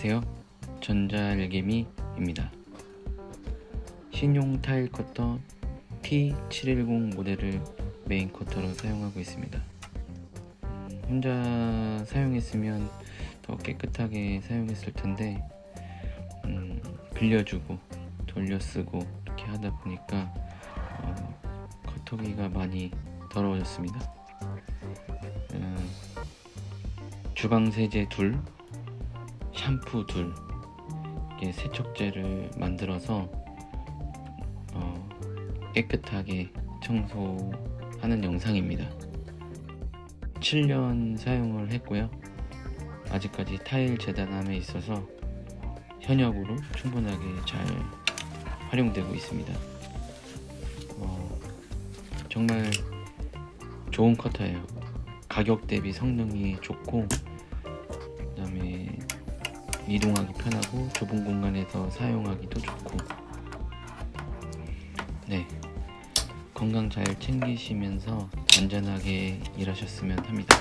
안녕하세요. 전자일개미입니다. 신용 타일 커터 T710 모델을 메인 커터로 사용하고 있습니다. 음, 혼자 사용했으면 더 깨끗하게 사용했을 텐데 음, 빌려주고 돌려쓰고 이렇게 하다 보니까 어, 커터기가 많이 더러워졌습니다. 음, 주방 세제 둘 샴푸 둘 세척제를 만들어서 어, 깨끗하게 청소하는 영상입니다. 7년 사용을 했고요. 아직까지 타일 재단함에 있어서 현역으로 충분하게 잘 활용되고 있습니다. 어, 정말 좋은 커터예요. 가격 대비 성능이 좋고 이동하기 편하고 좁은 공간에서 사용하기도 좋고. 네. 건강 잘 챙기시면서 안전하게 일하셨으면 합니다